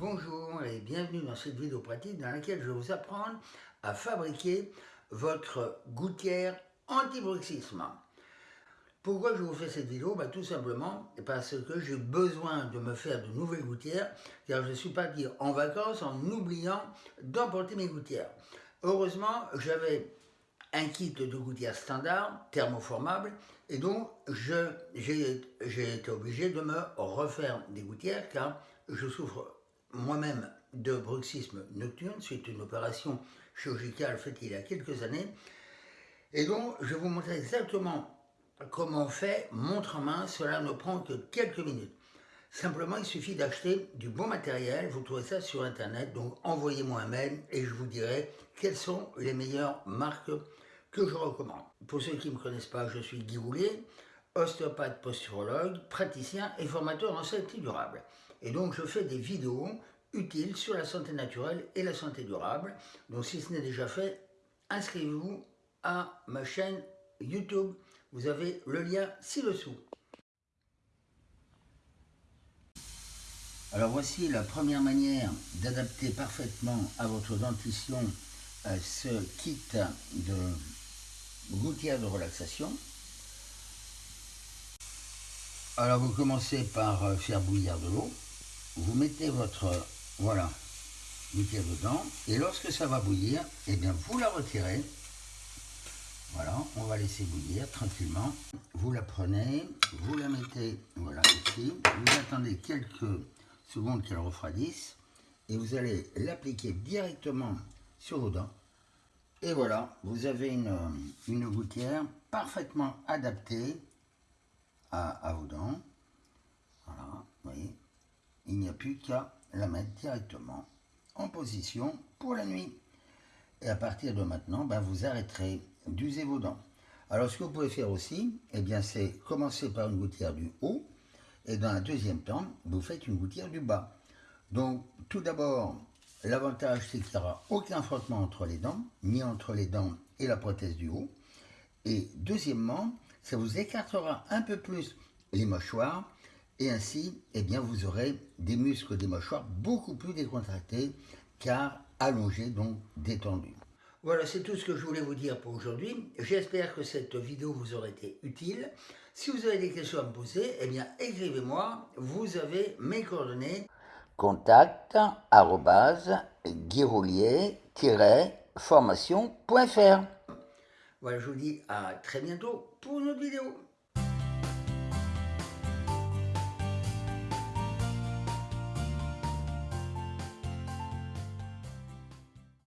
Bonjour et bienvenue dans cette vidéo pratique dans laquelle je vais vous apprendre à fabriquer votre gouttière anti-bruxisme. Pourquoi je vous fais cette vidéo? Bah, Tout simplement parce que j'ai besoin de me faire de nouvelles gouttières car je suis parti en vacances en oubliant d'emporter mes gouttières. Heureusement, j'avais un kit de gouttières standard, thermoformable, et donc j'ai été obligé de me refaire des gouttières car je souffre moi-même de bruxisme nocturne suite à une opération chirurgicale faite il y a quelques années. Et donc, je vais vous montrer exactement comment on fait montre en main. Cela ne prend que quelques minutes. Simplement, il suffit d'acheter du bon matériel. Vous trouvez ça sur Internet. Donc, envoyez-moi un mail et je vous dirai quelles sont les meilleures marques que je recommande. Pour ceux qui ne me connaissent pas, je suis Guy Roulier, ostéopathe posturologue, praticien et formateur en santé durable. Et donc je fais des vidéos utiles sur la santé naturelle et la santé durable. Donc si ce n'est déjà fait, inscrivez-vous à ma chaîne YouTube. Vous avez le lien ci-dessous. Alors voici la première manière d'adapter parfaitement à votre dentition euh, ce kit de gouttière de relaxation. Alors vous commencez par euh, faire bouillir de l'eau. Vous mettez votre voilà gouttière dedans et lorsque ça va bouillir, eh bien vous la retirez. Voilà, on va laisser bouillir tranquillement. Vous la prenez, vous la mettez voilà ici. Vous attendez quelques secondes qu'elle refroidisse et vous allez l'appliquer directement sur vos dents. Et voilà, vous avez une, une gouttière parfaitement adaptée à, vos dents. Il n'y a plus qu'à la mettre directement en position pour la nuit. Et à partir de maintenant, ben, vous arrêterez d'user vos dents. Alors, ce que vous pouvez faire aussi, eh bien, c'est commencer par une gouttière du haut, et dans un deuxième temps, vous faites une gouttière du bas. Donc, tout d'abord, l'avantage, c'est qu'il n'y aura aucun frottement entre les dents, ni entre les dents et la prothèse du haut. Et deuxièmement, ça vous écartera un peu plus les mâchoires et ainsi, eh bien, vous aurez des muscles des mâchoires beaucoup plus décontractés car allongés, donc détendus. Voilà, c'est tout ce que je voulais vous dire pour aujourd'hui. J'espère que cette vidéo vous aura été utile. Si vous avez des questions à me poser, eh bien, écrivez-moi. Vous avez mes coordonnées. Contact formationsfr Voilà, je vous dis à très bientôt pour une autre vidéo.